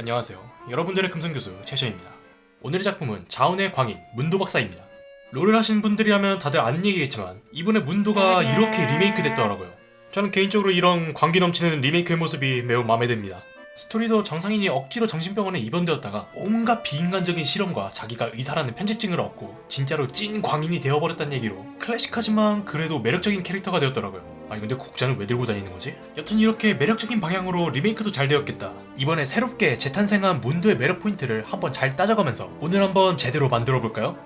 안녕하세요. 여러분들의 금성교수 최셔입니다. 오늘의 작품은 자운의 광인 문도 박사입니다. 롤을 하시는 분들이라면 다들 아는 얘기겠지만 이번에 문도가 이렇게 리메이크 됐더라고요. 저는 개인적으로 이런 광기 넘치는 리메이크의 모습이 매우 마음에 듭니다. 스토리도 정상인이 억지로 정신병원에 입원되었다가 온갖 비인간적인 실험과 자기가 의사라는 편집증을 얻고 진짜로 찐 광인이 되어버렸다는 얘기로 클래식하지만 그래도 매력적인 캐릭터가 되었더라고요. 아니 근데 국자는 왜 들고 다니는 거지? 여튼 이렇게 매력적인 방향으로 리메이크도 잘 되었겠다. 이번에 새롭게 재탄생한 문도의 매력 포인트를 한번 잘 따져가면서 오늘 한번 제대로 만들어 볼까요?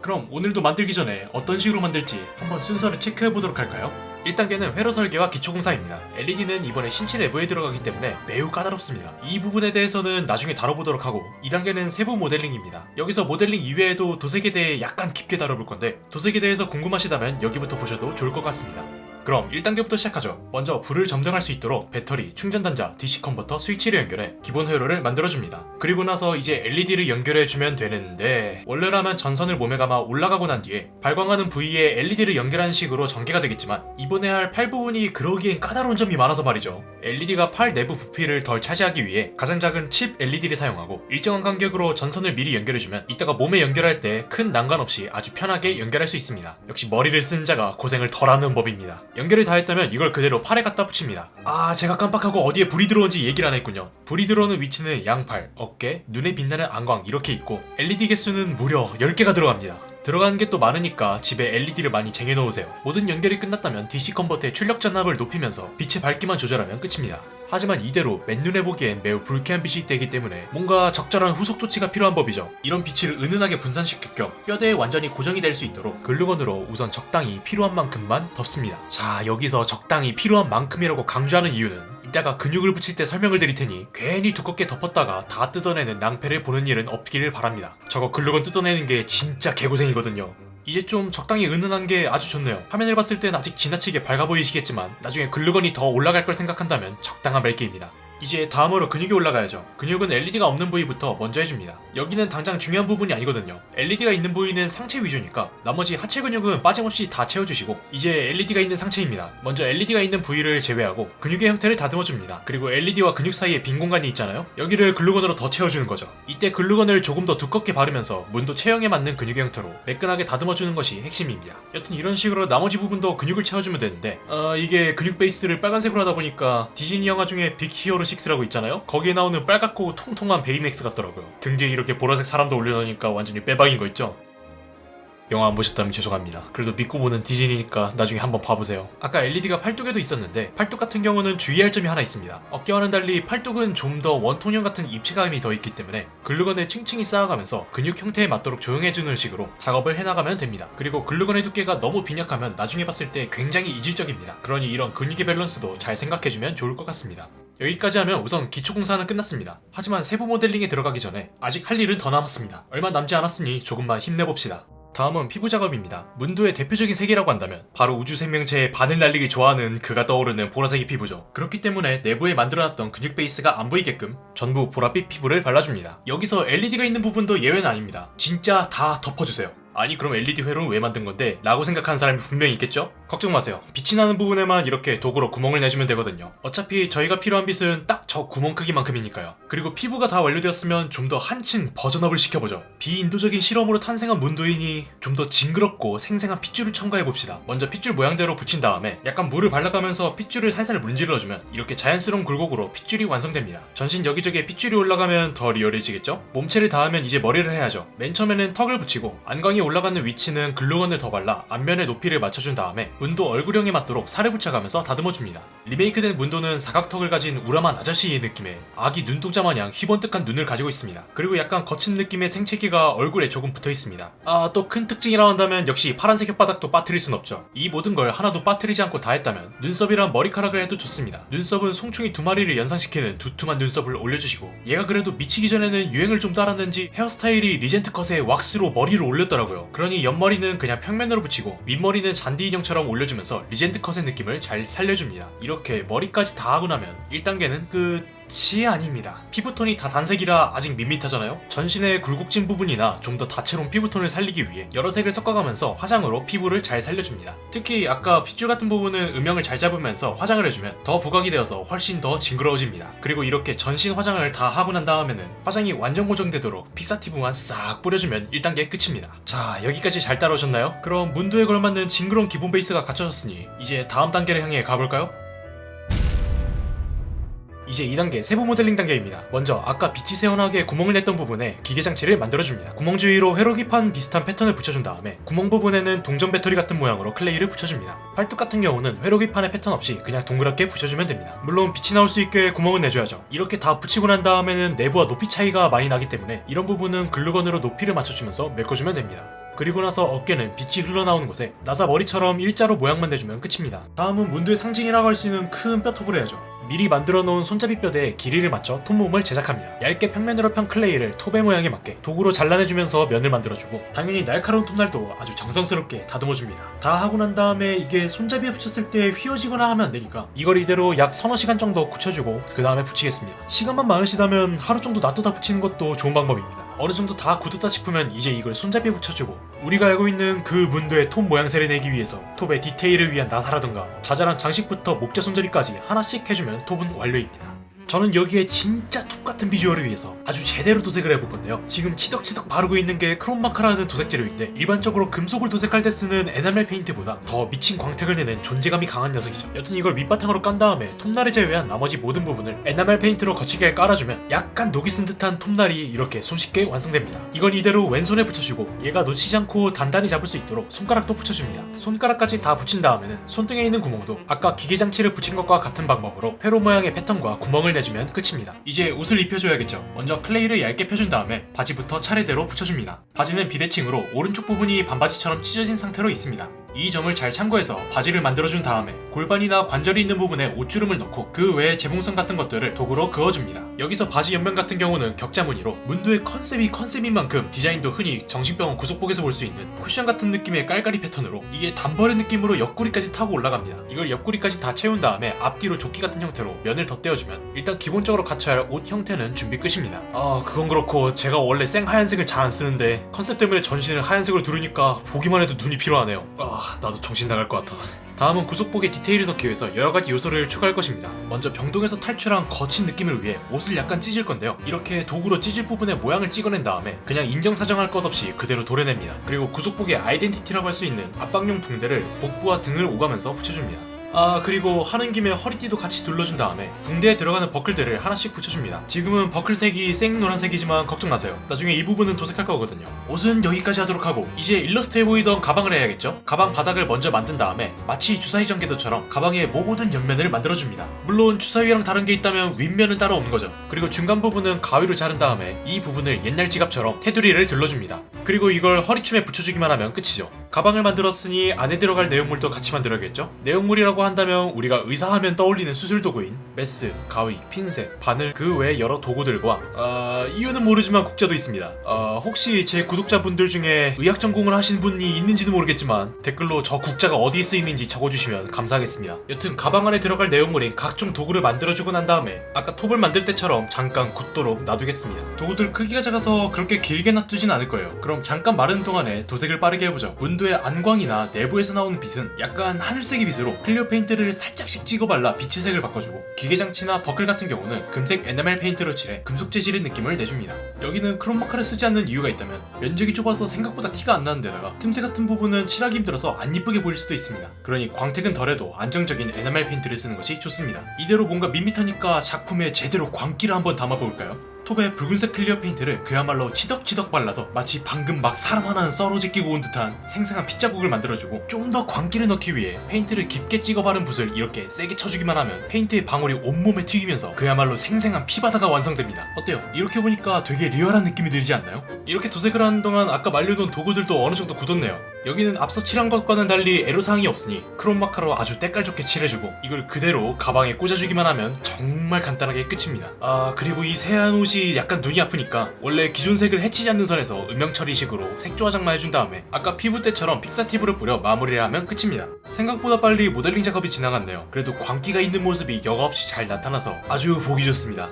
그럼 오늘도 만들기 전에 어떤 식으로 만들지 한번 순서를 체크해 보도록 할까요? 1단계는 회로 설계와 기초 공사입니다. LED는 이번에 신체 내부에 들어가기 때문에 매우 까다롭습니다. 이 부분에 대해서는 나중에 다뤄보도록 하고 2단계는 세부 모델링입니다. 여기서 모델링 이외에도 도색에 대해 약간 깊게 다뤄볼 건데 도색에 대해서 궁금하시다면 여기부터 보셔도 좋을 것 같습니다. 그럼 1단계부터 시작하죠. 먼저 불을 점등할 수 있도록 배터리, 충전단자, DC 컨버터, 스위치를 연결해 기본 회로를 만들어줍니다. 그리고 나서 이제 LED를 연결해주면 되는데 원래라면 전선을 몸에 감아 올라가고 난 뒤에 발광하는 부위에 LED를 연결하는 식으로 전개가 되겠지만 이번에 할 팔 부분이 그러기엔 까다로운 점이 많아서 말이죠. LED가 팔 내부 부피를 덜 차지하기 위해 가장 작은 칩 LED를 사용하고 일정한 간격으로 전선을 미리 연결해주면 이따가 몸에 연결할 때 큰 난관 없이 아주 편하게 연결할 수 있습니다. 역시 머리를 쓴 자가 고생을 덜하는 법입니다. 연결이 다 했다면 이걸 그대로 팔에 갖다 붙입니다. 아 제가 깜빡하고 어디에 불이 들어온지 얘기를 안 했군요. 불이 들어오는 위치는 양팔, 어깨, 눈에 빛나는 안광 이렇게 있고 LED 개수는 무려 10개가 들어갑니다. 들어가는 게 또 많으니까 집에 LED를 많이 쟁여놓으세요. 모든 연결이 끝났다면 DC 컨버터의 출력 전압을 높이면서 빛의 밝기만 조절하면 끝입니다. 하지만 이대로 맨눈에 보기엔 매우 불쾌한 빛이 되기 때문에 뭔가 적절한 후속 조치가 필요한 법이죠. 이런 빛을 은은하게 분산시킬 겸 뼈대에 완전히 고정이 될 수 있도록 글루건으로 우선 적당히 필요한 만큼만 덮습니다. 자 여기서 적당히 필요한 만큼이라고 강조하는 이유는 이따가 근육을 붙일 때 설명을 드릴 테니 괜히 두껍게 덮었다가 다 뜯어내는 낭패를 보는 일은 없기를 바랍니다. 저거 글루건 뜯어내는 게 진짜 개고생이거든요. 이제 좀 적당히 은은한 게 아주 좋네요. 화면을 봤을 땐 아직 지나치게 밝아 보이시겠지만 나중에 글루건이 더 올라갈 걸 생각한다면 적당한 맑기입니다. 이제 다음으로 근육이 올라가야죠. 근육은 LED가 없는 부위부터 먼저 해줍니다. 여기는 당장 중요한 부분이 아니거든요. LED가 있는 부위는 상체 위주니까 나머지 하체 근육은 빠짐없이 다 채워주시고 이제 LED가 있는 상체입니다. 먼저 LED가 있는 부위를 제외하고 근육의 형태를 다듬어줍니다. 그리고 LED와 근육 사이에 빈 공간이 있잖아요. 여기를 글루건으로 더 채워주는 거죠. 이때 글루건을 조금 더 두껍게 바르면서 문도 체형에 맞는 근육의 형태로 매끈하게 다듬어주는 것이 핵심입니다. 여튼 이런 식으로 나머지 부분도 근육을 채워주면 되는데 어, 이게 근육 베이스를 빨간색으로 하다 보니까 디즈니 영화 중에 빅 히어로 6라고 있잖아요? 거기에 나오는 빨갛고 통통한 베이맥스 같더라고요. 등 뒤에 이렇게 보라색 사람도 올려놓으니까 완전히 빼박인 거 있죠? 영화 안 보셨다면 죄송합니다. 그래도 믿고 보는 디즈니니까 나중에 한번 봐보세요. 아까 LED가 팔뚝에도 있었는데 팔뚝 같은 경우는 주의할 점이 하나 있습니다. 어깨와는 달리 팔뚝은 좀 더 원통형 같은 입체감이 더 있기 때문에 글루건을 층층이 쌓아가면서 근육 형태에 맞도록 조형해주는 식으로 작업을 해나가면 됩니다. 그리고 글루건의 두께가 너무 빈약하면 나중에 봤을 때 굉장히 이질적입니다. 그러니 이런 근육의 밸런스도 잘 생각해주면 좋을 것 같습니다. 여기까지 하면 우선 기초공사는 끝났습니다. 하지만 세부 모델링에 들어가기 전에 아직 할 일은 더 남았습니다. 얼마 남지 않았으니 조금만 힘내봅시다. 다음은 피부 작업입니다. 문도의 대표적인 색이라고 한다면 바로 우주 생명체의 반을 날리기 좋아하는 그가 떠오르는 보라색의 피부죠. 그렇기 때문에 내부에 만들어놨던 근육 베이스가 안 보이게끔 전부 보랏빛 피부를 발라줍니다. 여기서 LED가 있는 부분도 예외는 아닙니다. 진짜 다 덮어주세요. 아니 그럼 LED 회로는 왜 만든 건데? 라고 생각하는 사람이 분명히 있겠죠? 걱정 마세요. 빛이 나는 부분에만 이렇게 도구로 구멍을 내주면 되거든요. 어차피 저희가 필요한 빛은 딱 저 구멍 크기만큼이니까요. 그리고 피부가 다 완료되었으면 좀 더 한층 버전업을 시켜보죠. 비인도적인 실험으로 탄생한 문도이니 좀 더 징그럽고 생생한 핏줄을 첨가해봅시다. 먼저 핏줄 모양대로 붙인 다음에 약간 물을 발라가면서 핏줄을 살살 문질러주면 이렇게 자연스러운 굴곡으로 핏줄이 완성됩니다. 전신 여기저기에 핏줄이 올라가면 더 리얼해지겠죠? 몸체를 닿으면 이제 머리를 해야죠. 맨 처음에는 턱을 붙이고 안광이 올라가는 위치는 글루건을 더 발라 앞면의 높이를 맞춰준 다음에 문도 얼굴형에 맞도록 살을 붙여가면서 다듬어줍니다. 리메이크된 문도는 사각턱을 가진 우람한 아저씨의 느낌의 아기 눈동자 마냥 희번뜩한 눈을 가지고 있습니다. 그리고 약간 거친 느낌의 생채기가 얼굴에 조금 붙어 있습니다. 아 또 큰 특징이라 한다면 역시 파란색 혓바닥도 빠뜨릴 순 없죠. 이 모든 걸 하나도 빠뜨리지 않고 다 했다면 눈썹이랑 머리카락을 해도 좋습니다. 눈썹은 송충이 두 마리를 연상시키는 두툼한 눈썹을 올려주시고 얘가 그래도 미치기 전에는 유행을 좀 따랐는지 헤어스타일이 리젠트 컷에 왁스로 머리를 올렸더라고요. 그러니 옆머리는 그냥 평면으로 붙이고 윗머리는 잔디 인형처럼 올려주면서 리젠트 컷의 느낌을 잘 살려줍니다. 이렇게 머리까지 다 하고 나면 1단계는 끝... 끝이 아닙니다. 피부톤이 다 단색이라 아직 밋밋하잖아요? 전신의 굴곡진 부분이나 좀 더 다채로운 피부톤을 살리기 위해 여러 색을 섞어가면서 화장으로 피부를 잘 살려줍니다. 특히 아까 핏줄 같은 부분은 음영을 잘 잡으면서 화장을 해주면 더 부각이 되어서 훨씬 더 징그러워집니다. 그리고 이렇게 전신 화장을 다 하고 난 다음에는 화장이 완전 고정되도록 피사티브만 싹 뿌려주면 1단계 끝입니다. 자 여기까지 잘 따라오셨나요? 그럼 문도에 걸맞는 징그러운 기본 베이스가 갖춰졌으니 이제 다음 단계를 향해 가볼까요? 이제 2단계 세부 모델링 단계입니다. 먼저 아까 빛이 새어나게 구멍을 냈던 부분에 기계 장치를 만들어줍니다. 구멍 주위로 회로기판 비슷한 패턴을 붙여준 다음에 구멍 부분에는 동전 배터리 같은 모양으로 클레이를 붙여줍니다. 팔뚝 같은 경우는 회로기판에 패턴 없이 그냥 동그랗게 붙여주면 됩니다. 물론 빛이 나올 수 있게 구멍은 내줘야죠. 이렇게 다 붙이고 난 다음에는 내부와 높이 차이가 많이 나기 때문에 이런 부분은 글루건으로 높이를 맞춰주면서 메꿔주면 됩니다. 그리고 나서 어깨는 빛이 흘러나오는 곳에 나사 머리처럼 일자로 모양만 내주면 끝입니다. 다음은 문두의 상징이라고 할 수 있는 큰 뼈톱을 해야죠. 미리 만들어 놓은 손잡이 뼈대에 길이를 맞춰 톱몸을 제작합니다. 얇게 평면으로 편 클레이를 톱의 모양에 맞게 도구로 잘라내주면서 면을 만들어주고 당연히 날카로운 톱날도 아주 정성스럽게 다듬어줍니다. 다 하고 난 다음에 이게 손잡이에 붙였을 때 휘어지거나 하면 안 되니까 이걸 이대로 약 서너 시간 정도 굳혀주고 그 다음에 붙이겠습니다. 시간만 많으시다면 하루 정도 놔두다 붙이는 것도 좋은 방법입니다. 어느 정도 다 굳었다 싶으면 이제 이걸 손잡이에 붙여주고 우리가 알고 있는 그 문도의 톱 모양새를 내기 위해서 톱의 디테일을 위한 나사라든가 자잘한 장식부터 목재 손잡이까지 하나씩 해주면 톱은 완료입니다. 저는 여기에 진짜 톱 같은 비주얼을 위해서 아주 제대로 도색을 해볼 건데요. 지금 치덕치덕 바르고 있는 게 크롬마카라는 도색 재료인데 일반적으로 금속을 도색할 때 쓰는 에나멜 페인트보다 더 미친 광택을 내는 존재감이 강한 녀석이죠. 여튼 이걸 밑바탕으로 깐 다음에 톱날을 제외한 나머지 모든 부분을 에나멜 페인트로 거칠게 깔아주면 약간 녹이 슨 듯한 톱날이 이렇게 손쉽게 완성됩니다. 이건 이대로 왼손에 붙여주고 얘가 놓치지 않고 단단히 잡을 수 있도록 손가락도 붙여줍니다. 손가락까지 다 붙인 다음에는 손등에 있는 구멍도 아까 기계 장치를 붙인 것과 같은 방법으로 회로 모양의 패턴과 구멍을 내 주면 끝입니다. 이제 옷을 입혀줘야겠죠. 먼저 클레이를 얇게 펴준 다음에 바지부터 차례대로 붙여줍니다. 바지는 비대칭으로 오른쪽 부분이 반바지처럼 찢어진 상태로 있습니다. 이 점을 잘 참고해서 바지를 만들어준 다음에 골반이나 관절이 있는 부분에 옷주름을 넣고 그 외에 재봉선 같은 것들을 도구로 그어줍니다. 여기서 바지 옆면 같은 경우는 격자 무늬로 문도의 컨셉이 컨셉인 만큼 디자인도 흔히 정신병원 구속복에서 볼 수 있는 쿠션 같은 느낌의 깔깔이 패턴으로 이게 단벌의 느낌으로 옆구리까지 타고 올라갑니다. 이걸 옆구리까지 다 채운 다음에 앞뒤로 조끼 같은 형태로 면을 덧대어주면 일단 기본적으로 갖춰야 할 옷 형태는 준비 끝입니다. 아 그건 그렇고 제가 원래 생 하얀색을 잘 안 쓰는데 컨셉 때문에 전신을 하얀색으로 두르니까 보기만 해도 눈이 피로하네요. 아 나도 정신 나갈 것 같아. 다음은 구속복에 디테일을 넣기 위해서 여러가지 요소를 추가할 것입니다. 먼저 병동에서 탈출한 거친 느낌을 위해 옷을 약간 찢을 건데요. 이렇게 도구로 찢을 부분에 모양을 찍어낸 다음에 그냥 인정사정할 것 없이 그대로 도려냅니다. 그리고 구속복의 아이덴티티라고 할 수 있는 압박용 붕대를 복부와 등을 오가면서 붙여줍니다. 아 그리고 하는 김에 허리띠도 같이 둘러준 다음에 붕대에 들어가는 버클들을 하나씩 붙여줍니다. 지금은 버클색이 생 노란색이지만 걱정 마세요. 나중에 이 부분은 도색할 거거든요. 옷은 여기까지 하도록 하고 이제 일러스트에 보이던 가방을 해야겠죠? 가방 바닥을 먼저 만든 다음에 마치 주사위 전개도처럼 가방의 모든 옆면을 만들어줍니다. 물론 주사위랑 다른 게 있다면 윗면은 따로 없는 거죠. 그리고 중간 부분은 가위로 자른 다음에 이 부분을 옛날 지갑처럼 테두리를 둘러줍니다 그리고 이걸 허리춤에 붙여주기만 하면 끝이죠 가방을 만들었으니 안에 들어갈 내용물도 같이 만들어야겠죠 내용물이라고 한다면 우리가 의사하면 떠올리는 수술 도구인 메스, 가위, 핀셋, 바늘 그 외 여러 도구들과 어, 이유는 모르지만 국자도 있습니다. 어, 혹시 제 구독자분들 중에 의학 전공을 하신 분이 있는지도 모르겠지만 댓글로 저 국자가 어디에 쓰이는지 적어주시면 감사하겠습니다. 여튼 가방 안에 들어갈 내용물인 각종 도구를 만들어주고 난 다음에 아까 톱을 만들 때처럼 잠깐 굳도록 놔두겠습니다. 도구들 크기가 작아서 그렇게 길게 놔두진 않을 거예요. 그럼 잠깐 마르는 동안에 도색을 빠르게 해보죠. 문도의 안광이나 내부에서 나오는 빛은 약간 하늘색의 빛으로 클리어 페인트를 살짝씩 찍어 발라 빛의 색을 바꿔주고 기계장치나 버클 같은 경우는 금색 에나멜 페인트로 칠해 금속 재질의 느낌을 내줍니다. 여기는 크롬마카를 쓰지 않는 이유가 있다면 면적이 좁아서 생각보다 티가 안 나는 데다가 틈새 같은 부분은 칠하기 힘들어서 안 이쁘게 보일 수도 있습니다. 그러니 광택은 덜해도 안정적인 에나멜 페인트를 쓰는 것이 좋습니다. 이대로 뭔가 밋밋하니까 작품에 제대로 광기를 한번 담아볼까요? 톱에 붉은색 클리어 페인트를 그야말로 치덕치덕 발라서 마치 방금 막 사람 하나는 썰어 제끼고 온 듯한 생생한 핏자국을 만들어주고 좀 더 광기를 넣기 위해 페인트를 깊게 찍어 바른 붓을 이렇게 세게 쳐주기만 하면 페인트의 방울이 온몸에 튀기면서 그야말로 생생한 피바다가 완성됩니다. 어때요? 이렇게 보니까 되게 리얼한 느낌이 들지 않나요? 이렇게 도색을 하는 동안 아까 말려둔 도구들도 어느 정도 굳었네요. 여기는 앞서 칠한 것과는 달리 애로사항이 없으니 크롬마카로 아주 때깔 좋게 칠해주고 이걸 그대로 가방에 꽂아주기만 하면 정말 간단하게 끝입니다. 아 그리고 이 새하얀 옷이 약간 눈이 아프니까 원래 기존 색을 해치지 않는 선에서 음영 처리식으로 색조 화장만 해준 다음에 아까 피부 때처럼 픽사티브를 뿌려 마무리를 하면 끝입니다. 생각보다 빨리 모델링 작업이 지나갔네요. 그래도 광기가 있는 모습이 여과 없이 잘 나타나서 아주 보기 좋습니다.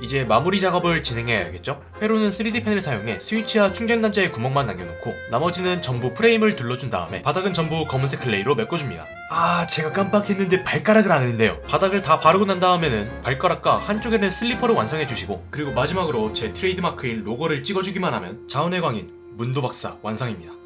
이제 마무리 작업을 진행해야겠죠? 회로는 3D 펜을 사용해 스위치와 충전 단자에 구멍만 남겨놓고 나머지는 전부 프레임을 둘러준 다음에 바닥은 전부 검은색 클레이로 메꿔줍니다. 아 제가 깜빡했는데 발가락을 안 했네요. 바닥을 다 바르고 난 다음에는 발가락과 한쪽에는 슬리퍼를 완성해주시고 그리고 마지막으로 제 트레이드마크인 로고를 찍어주기만 하면 자운의 광인 문도박사 완성입니다.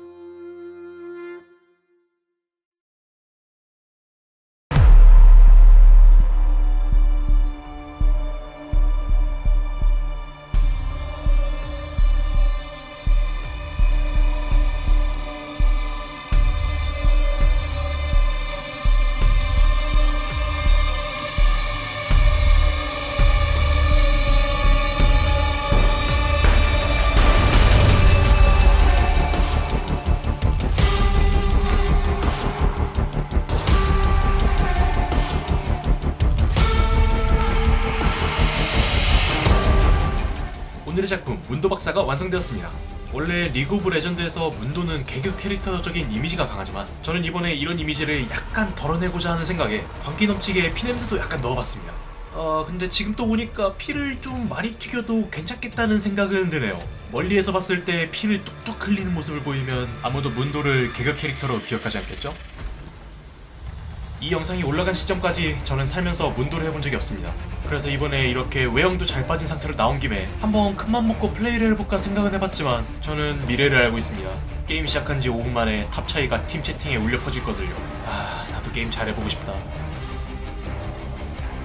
박사가 완성되었습니다. 원래 리그 오브 레전드에서 문도는 개그 캐릭터적인 이미지가 강하지만 저는 이번에 이런 이미지를 약간 덜어내고자 하는 생각에 광기 넘치게 피냄새도 약간 넣어봤습니다. 어 근데 지금 또 보니까 피를 좀 많이 튀겨도 괜찮겠다는 생각은 드네요. 멀리에서 봤을 때 피를 뚝뚝 흘리는 모습을 보이면 아무도 문도를 개그 캐릭터로 기억하지 않겠죠? 이 영상이 올라간 시점까지 저는 살면서 문도를 해본 적이 없습니다. 그래서 이번에 이렇게 외형도 잘 빠진 상태로 나온 김에 한번 큰맘 먹고 플레이를 해볼까 생각은 해봤지만 저는 미래를 알고 있습니다. 게임 시작한 지 5분 만에 탑 차이가 팀 채팅에 울려 퍼질 것을요. 아, 나도 게임 잘해보고 싶다.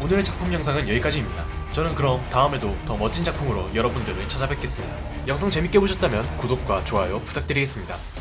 오늘의 작품 영상은 여기까지입니다. 저는 그럼 다음에도 더 멋진 작품으로 여러분들을 찾아뵙겠습니다. 영상 재밌게 보셨다면 구독과 좋아요 부탁드리겠습니다.